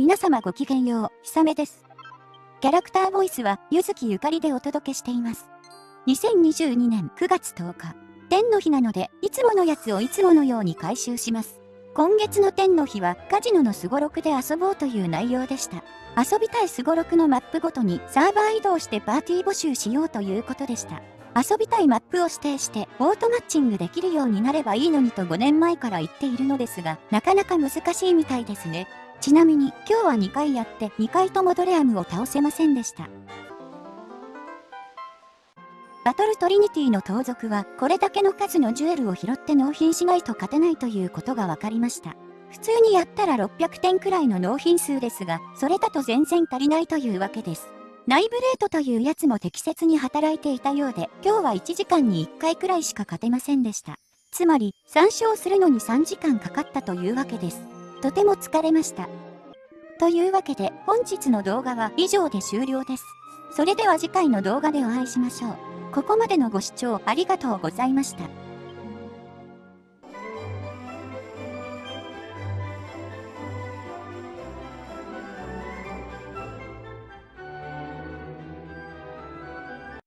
皆様ごきげんよう、ひさめです。キャラクターボイスは、ゆずきゆかりでお届けしています。2022年9月10日、天の日なので、いつものやつをいつものように回収します。今月の天の日は、カジノのすごろくで遊ぼうという内容でした。遊びたいすごろくのマップごとにサーバー移動してパーティー募集しようということでした。遊びたいマップを指定してオートマッチングできるようになればいいのにと5年前から言っているのですが、なかなか難しいみたいですね。ちなみに今日は2回やって2回ともドレアムを倒せませんでした。バトルトリニティの盗賊はこれだけの数のジュエルを拾って納品しないと勝てないということが分かりました。普通にやったら600点くらいの納品数ですが、それだと全然足りないというわけです。ナイブレートというやつも適切に働いていたようで、今日は1時間に1回くらいしか勝てませんでした。つまり、参照するのに3時間かかったというわけです。とても疲れました。というわけで、本日の動画は以上で終了です。それでは次回の動画でお会いしましょう。ここまでのご視聴ありがとうございました。